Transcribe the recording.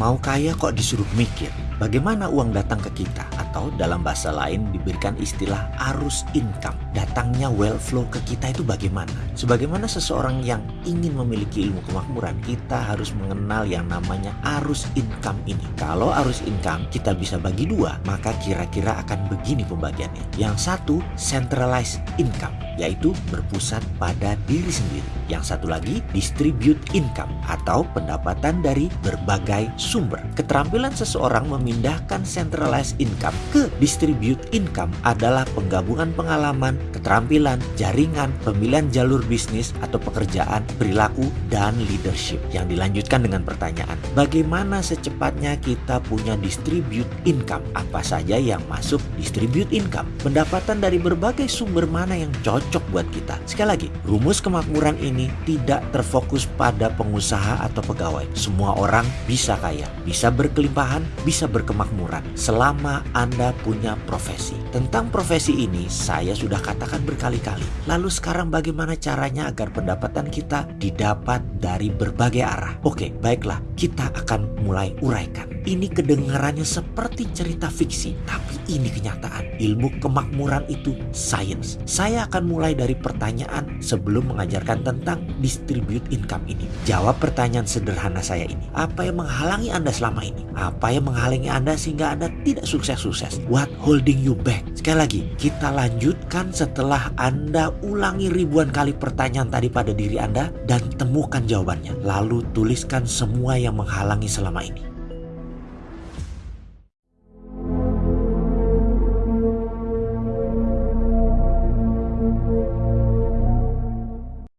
Mau kaya kok disuruh mikir bagaimana uang datang ke kita atau dalam bahasa lain diberikan istilah arus income. Datangnya well flow ke kita itu bagaimana? Sebagaimana seseorang yang ingin memiliki ilmu kemakmuran, kita harus mengenal yang namanya arus income ini. Kalau arus income kita bisa bagi dua, maka kira-kira akan begini pembagiannya. Yang satu centralized income yaitu berpusat pada diri sendiri. Yang satu lagi distribute income atau pendapatan dari berbagai sumber. Keterampilan seseorang memindahkan centralized income ke distribute income adalah penggabungan pengalaman, keterampilan, jaringan, pemilihan jalur bisnis atau pekerjaan, perilaku, dan leadership. Yang dilanjutkan dengan pertanyaan, bagaimana secepatnya kita punya distribute income? Apa saja yang masuk distribute income? Pendapatan dari berbagai sumber mana yang cocok buat kita. Sekali lagi, rumus kemakmuran ini tidak terfokus pada pengusaha atau pegawai. Semua orang bisa kaya, bisa berkelimpahan, bisa berkemakmuran selama Anda punya profesi. Tentang profesi ini saya sudah katakan berkali-kali. Lalu sekarang bagaimana caranya agar pendapatan kita didapat dari berbagai arah? Oke, baiklah, kita akan mulai uraikan. Ini kedengarannya seperti cerita fiksi, tapi ini kenyataan. Ilmu kemakmuran itu sains. Saya akan mulai dari pertanyaan sebelum mengajarkan tentang distribute income ini. Jawab pertanyaan sederhana saya ini. Apa yang menghalangi Anda selama ini? Apa yang menghalangi Anda sehingga Anda tidak sukses-sukses? What holding you back? Sekali lagi, kita lanjutkan setelah Anda ulangi ribuan kali pertanyaan tadi pada diri Anda dan temukan jawabannya. Lalu tuliskan semua yang menghalangi selama ini.